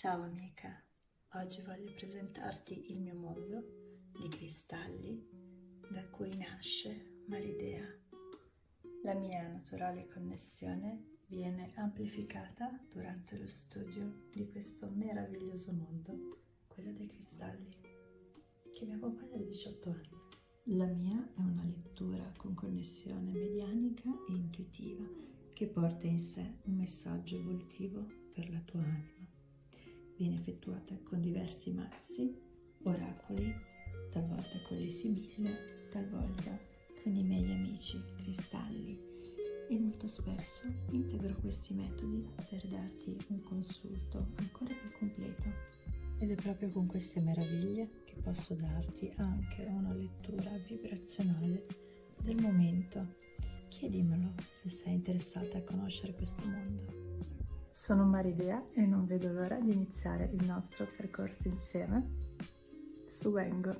Ciao amica, oggi voglio presentarti il mio mondo di cristalli da cui nasce Maridea. La mia naturale connessione viene amplificata durante lo studio di questo meraviglioso mondo, quello dei cristalli, che mi accompagna da 18 anni. La mia è una lettura con connessione medianica e intuitiva che porta in sé un messaggio evolutivo per la tua anima viene effettuata con diversi mazzi, oracoli, talvolta con le sibille, talvolta con i miei amici cristalli e molto spesso integro questi metodi per darti un consulto ancora più completo. Ed è proprio con queste meraviglie che posso darti anche una lettura vibrazionale del momento. Chiedimelo se sei interessata a conoscere questo mondo. Sono Maridea e non vedo l'ora di iniziare il nostro percorso insieme su Wengo.